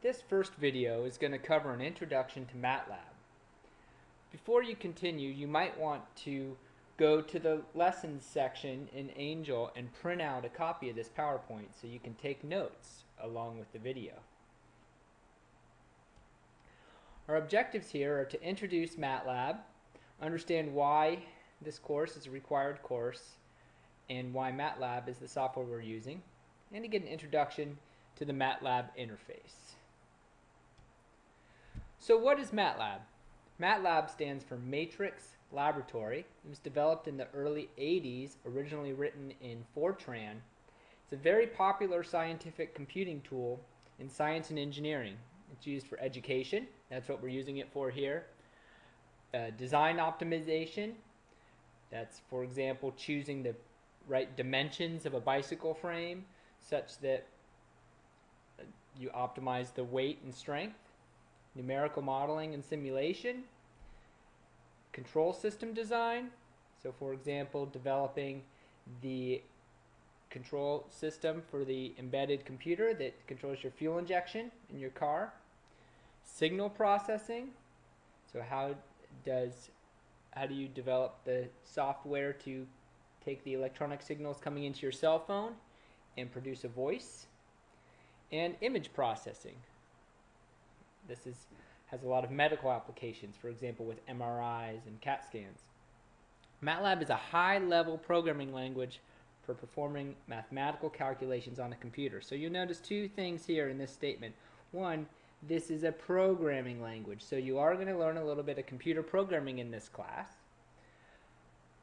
This first video is going to cover an introduction to MATLAB. Before you continue, you might want to go to the lessons section in Angel and print out a copy of this PowerPoint so you can take notes along with the video. Our objectives here are to introduce MATLAB, understand why this course is a required course, and why MATLAB is the software we're using, and to get an introduction to the MATLAB interface. So what is MATLAB? MATLAB stands for Matrix Laboratory. It was developed in the early 80s, originally written in Fortran. It's a very popular scientific computing tool in science and engineering. It's used for education. That's what we're using it for here. Uh, design optimization. That's, for example, choosing the right dimensions of a bicycle frame such that uh, you optimize the weight and strength. Numerical modeling and simulation. Control system design. So, for example, developing the control system for the embedded computer that controls your fuel injection in your car. Signal processing. So how does how do you develop the software to take the electronic signals coming into your cell phone and produce a voice? And image processing. This is has a lot of medical applications, for example, with MRIs and CAT scans. MATLAB is a high-level programming language for performing mathematical calculations on a computer. So you'll notice two things here in this statement. One, this is a programming language, so you are going to learn a little bit of computer programming in this class.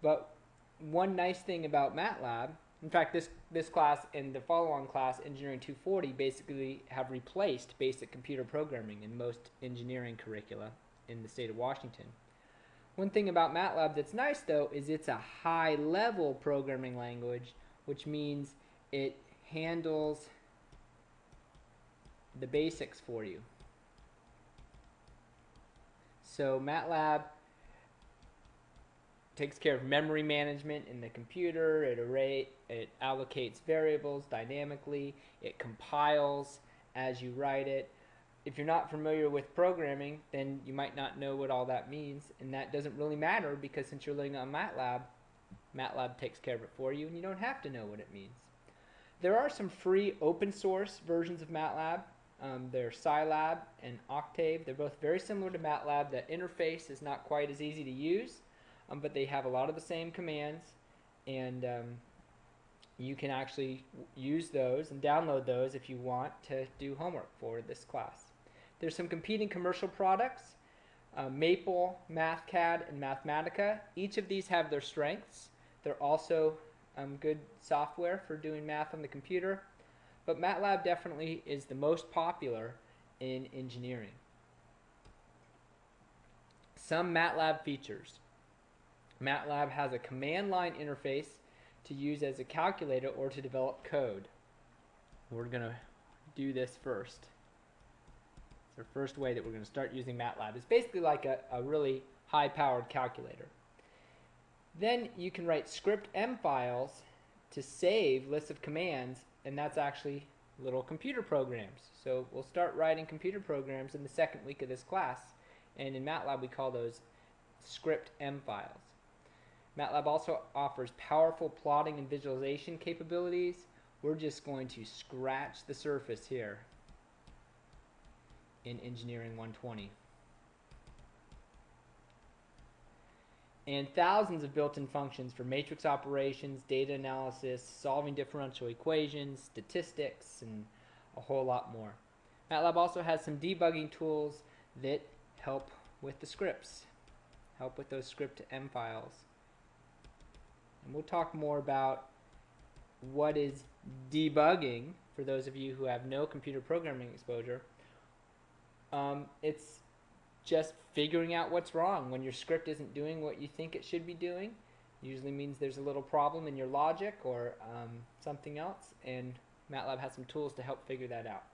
But one nice thing about MATLAB, in fact, this, this class and the follow-on class, Engineering 240, basically have replaced basic computer programming in most engineering curricula in the state of Washington. One thing about MATLAB that's nice though is it's a high level programming language which means it handles the basics for you. So MATLAB takes care of memory management in the computer, it array it allocates variables dynamically, it compiles as you write it, if you're not familiar with programming, then you might not know what all that means, and that doesn't really matter because since you're learning on MATLAB, MATLAB takes care of it for you, and you don't have to know what it means. There are some free open source versions of MATLAB. Um, they're Scilab and Octave. They're both very similar to MATLAB. The interface is not quite as easy to use, um, but they have a lot of the same commands, and um, you can actually use those and download those if you want to do homework for this class. There's some competing commercial products, uh, Maple, MathCAD, and Mathematica. Each of these have their strengths. They're also um, good software for doing math on the computer, but MATLAB definitely is the most popular in engineering. Some MATLAB features. MATLAB has a command line interface to use as a calculator or to develop code. We're going to do this first the first way that we're going to start using MATLAB. It's basically like a, a really high-powered calculator. Then you can write script M files to save lists of commands, and that's actually little computer programs. So we'll start writing computer programs in the second week of this class, and in MATLAB we call those script M files. MATLAB also offers powerful plotting and visualization capabilities. We're just going to scratch the surface here in Engineering 120. And thousands of built-in functions for matrix operations, data analysis, solving differential equations, statistics, and a whole lot more. MATLAB also has some debugging tools that help with the scripts, help with those script M files. And we'll talk more about what is debugging for those of you who have no computer programming exposure um, it's just figuring out what's wrong when your script isn't doing what you think it should be doing. Usually means there's a little problem in your logic or um, something else, and MATLAB has some tools to help figure that out.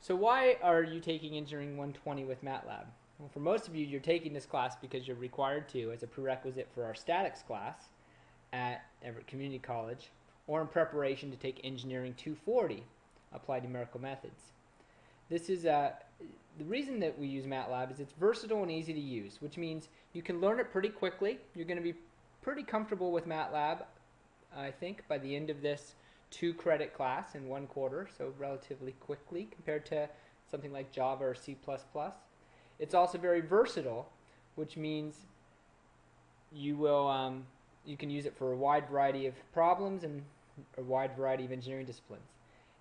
So why are you taking Engineering 120 with MATLAB? For most of you, you're taking this class because you're required to as a prerequisite for our statics class at Everett Community College, or in preparation to take Engineering 240 Applied numerical methods. This is uh, the reason that we use MATLAB is it's versatile and easy to use, which means you can learn it pretty quickly. You're going to be pretty comfortable with MATLAB, I think, by the end of this two credit class in one quarter, so relatively quickly compared to something like Java or C++. It's also very versatile, which means you will um, you can use it for a wide variety of problems and a wide variety of engineering disciplines.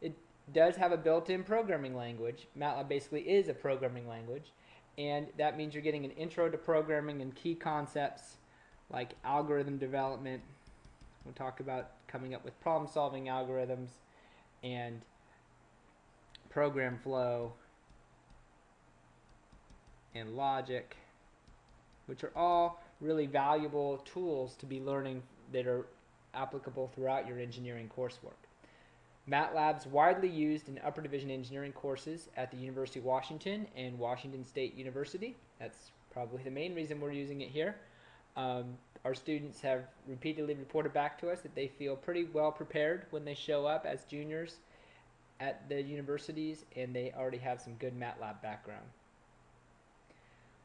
It does have a built-in programming language. MATLAB basically is a programming language, and that means you're getting an intro to programming and key concepts like algorithm development. We'll talk about coming up with problem-solving algorithms and program flow and logic, which are all really valuable tools to be learning that are applicable throughout your engineering coursework. MATLAB's widely used in upper division engineering courses at the University of Washington and Washington State University. That's probably the main reason we're using it here. Um, our students have repeatedly reported back to us that they feel pretty well prepared when they show up as juniors at the universities and they already have some good MATLAB background.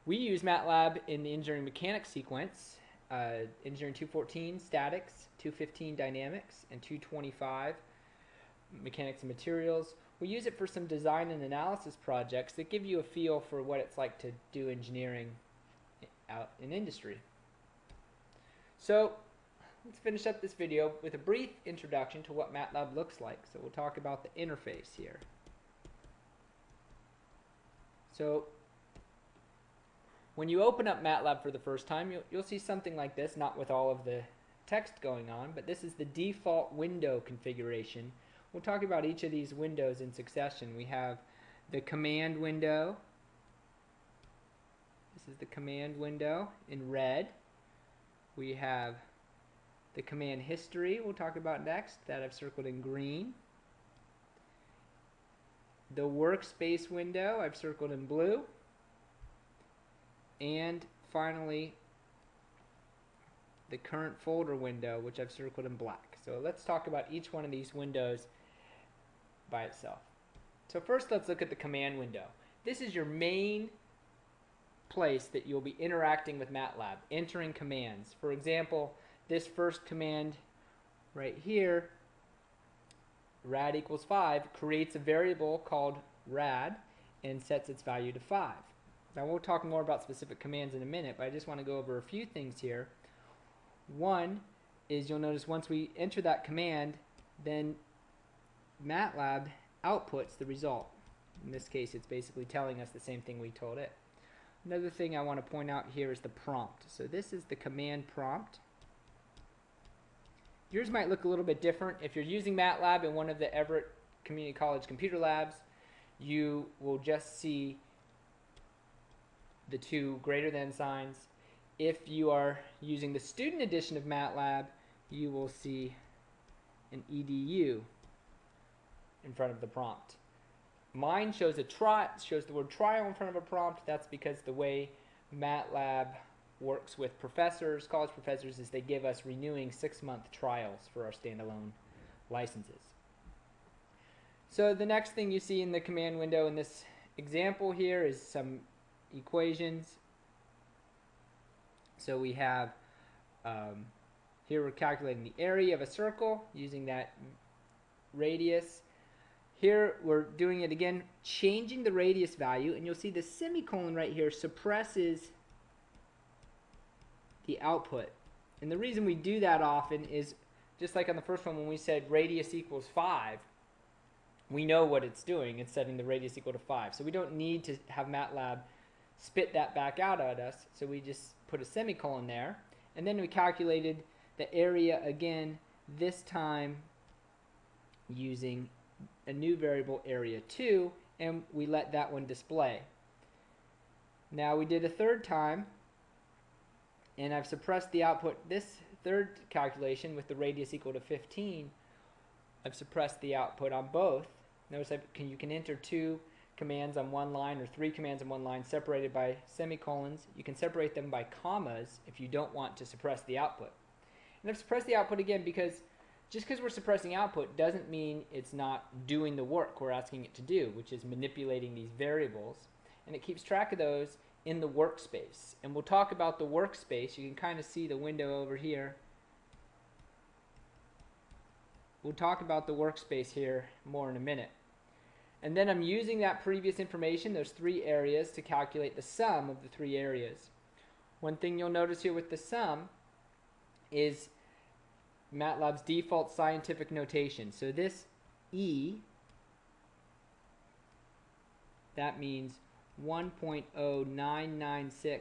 We use MATLAB in the engineering mechanics sequence, uh, engineering 214 statics, 215 dynamics, and 225 mechanics and materials. We use it for some design and analysis projects that give you a feel for what it's like to do engineering out in industry. So let's finish up this video with a brief introduction to what MATLAB looks like. So we'll talk about the interface here. So when you open up MATLAB for the first time, you'll, you'll see something like this, not with all of the text going on, but this is the default window configuration. We'll talk about each of these windows in succession. We have the command window. This is the command window in red. We have the command history we'll talk about next that I've circled in green. The workspace window I've circled in blue and finally the current folder window which I've circled in black. So let's talk about each one of these windows by itself. So first let's look at the command window. This is your main place that you'll be interacting with MATLAB, entering commands. For example, this first command right here, rad equals 5, creates a variable called rad and sets its value to 5. Now we'll talk more about specific commands in a minute, but I just want to go over a few things here. One is you'll notice once we enter that command, then MATLAB outputs the result. In this case, it's basically telling us the same thing we told it. Another thing I want to point out here is the prompt. So this is the command prompt. Yours might look a little bit different. If you're using MATLAB in one of the Everett Community College computer labs, you will just see the two greater than signs. If you are using the student edition of MATLAB, you will see an edu in front of the prompt. Mine shows a try shows the word trial in front of a prompt. That's because the way MATLAB works with professors, college professors, is they give us renewing six-month trials for our standalone licenses. So the next thing you see in the command window in this example here is some equations. So we have, um, here we're calculating the area of a circle using that radius. Here we're doing it again, changing the radius value, and you'll see the semicolon right here suppresses the output. And the reason we do that often is just like on the first one when we said radius equals 5, we know what it's doing. It's setting the radius equal to 5. So we don't need to have MATLAB spit that back out at us. So we just put a semicolon there. And then we calculated the area again, this time using a new variable area 2, and we let that one display. Now we did a third time, and I've suppressed the output this third calculation with the radius equal to 15. I've suppressed the output on both. Notice I can, you can enter two commands on one line or three commands on one line separated by semicolons. You can separate them by commas if you don't want to suppress the output. And I've suppressed the output again because just because we're suppressing output doesn't mean it's not doing the work we're asking it to do, which is manipulating these variables. And it keeps track of those in the workspace. And we'll talk about the workspace. You can kind of see the window over here. We'll talk about the workspace here more in a minute. And then I'm using that previous information, those three areas, to calculate the sum of the three areas. One thing you'll notice here with the sum is MATLAB's default scientific notation. So this E, that means 1.0996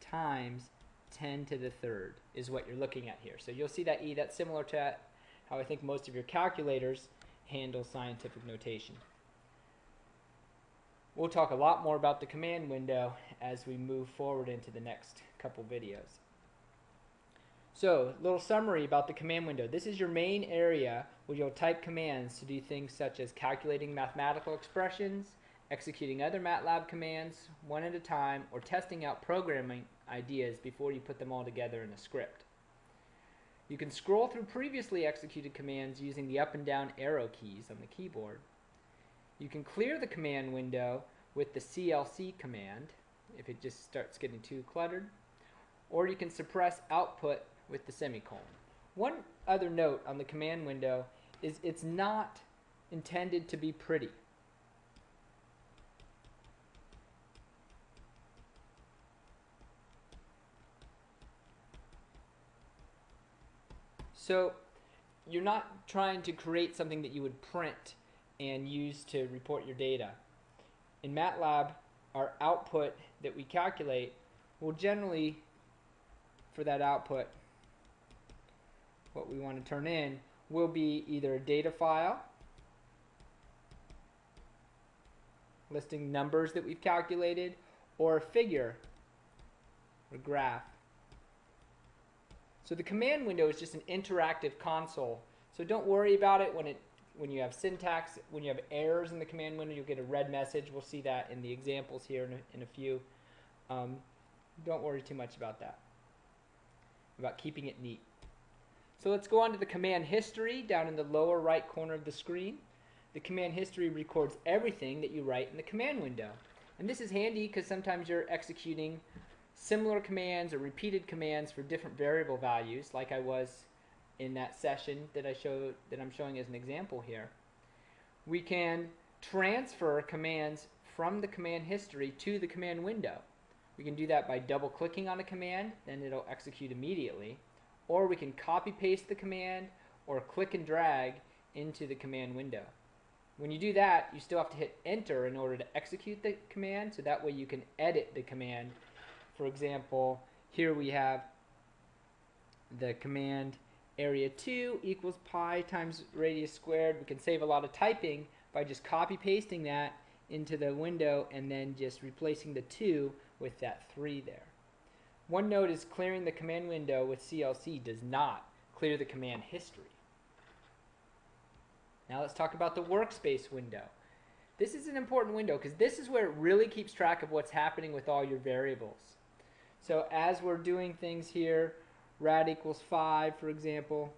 times 10 to the third is what you're looking at here. So you'll see that E, that's similar to how I think most of your calculators handle scientific notation. We'll talk a lot more about the command window as we move forward into the next couple videos. So, a little summary about the command window. This is your main area where you'll type commands to do things such as calculating mathematical expressions, executing other MATLAB commands one at a time, or testing out programming ideas before you put them all together in a script. You can scroll through previously executed commands using the up and down arrow keys on the keyboard. You can clear the command window with the CLC command if it just starts getting too cluttered, or you can suppress output with the semicolon. One other note on the command window is it's not intended to be pretty. So you're not trying to create something that you would print and use to report your data. In MATLAB, our output that we calculate will generally, for that output, what we want to turn in will be either a data file listing numbers that we've calculated or a figure or graph so the command window is just an interactive console. So don't worry about it when it when you have syntax, when you have errors in the command window, you'll get a red message. We'll see that in the examples here in a, in a few. Um, don't worry too much about that, about keeping it neat. So let's go on to the command history down in the lower right corner of the screen. The command history records everything that you write in the command window. And this is handy because sometimes you're executing similar commands or repeated commands for different variable values like I was in that session that I showed that I'm showing as an example here. We can transfer commands from the command history to the command window. We can do that by double clicking on a command, then it'll execute immediately. Or we can copy paste the command or click and drag into the command window. When you do that, you still have to hit enter in order to execute the command, so that way you can edit the command for example, here we have the command area 2 equals pi times radius squared. We can save a lot of typing by just copy pasting that into the window and then just replacing the 2 with that 3 there. One note is clearing the command window with CLC does not clear the command history. Now let's talk about the workspace window. This is an important window because this is where it really keeps track of what's happening with all your variables. So as we're doing things here, rad equals 5, for example,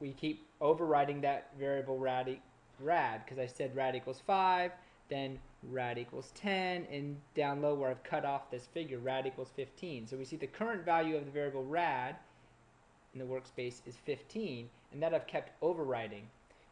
we keep overriding that variable rad, rad because I said rad equals 5, then rad equals 10, and down low where I've cut off this figure, rad equals 15. So we see the current value of the variable rad in the workspace is 15, and that I've kept overriding.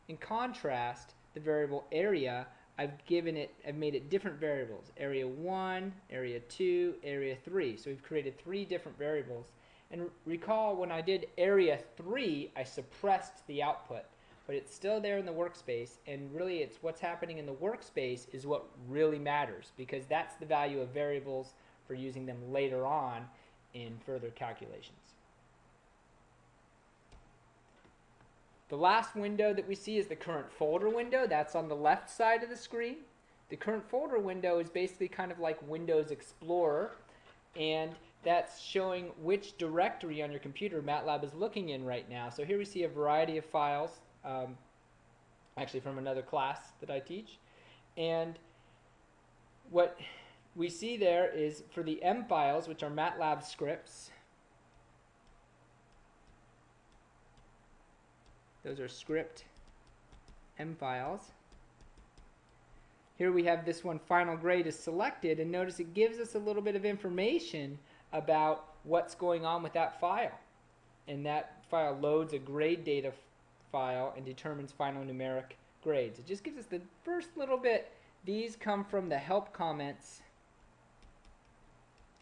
In contrast, the variable area I've given it, I've made it different variables. Area 1, Area 2, Area 3. So we've created three different variables. And recall when I did Area 3, I suppressed the output. But it's still there in the workspace. And really it's what's happening in the workspace is what really matters. Because that's the value of variables for using them later on in further calculations. The last window that we see is the current folder window. That's on the left side of the screen. The current folder window is basically kind of like Windows Explorer, and that's showing which directory on your computer MATLAB is looking in right now. So here we see a variety of files, um, actually from another class that I teach. And what we see there is for the M files, which are MATLAB scripts, Those are script M files. Here we have this one final grade is selected and notice it gives us a little bit of information about what's going on with that file. And that file loads a grade data file and determines final numeric grades. It just gives us the first little bit. These come from the help comments.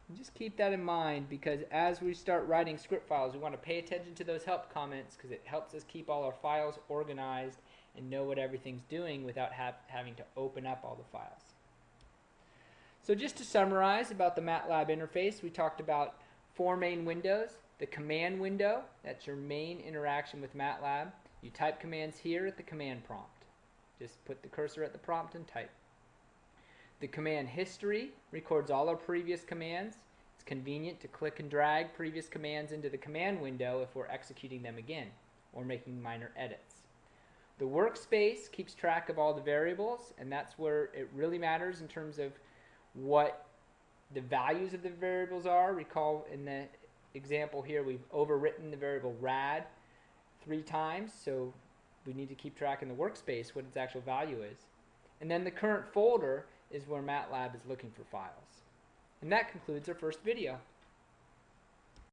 And just keep that in mind because as we start writing script files, we want to pay attention to those help comments because it helps us keep all our files organized and know what everything's doing without ha having to open up all the files. So just to summarize about the MATLAB interface, we talked about four main windows. The command window, that's your main interaction with MATLAB. You type commands here at the command prompt. Just put the cursor at the prompt and type. The command history records all our previous commands. It's convenient to click and drag previous commands into the command window if we're executing them again or making minor edits. The workspace keeps track of all the variables, and that's where it really matters in terms of what the values of the variables are. Recall in the example here, we've overwritten the variable rad three times, so we need to keep track in the workspace what its actual value is. And then the current folder is where MATLAB is looking for files. And that concludes our first video.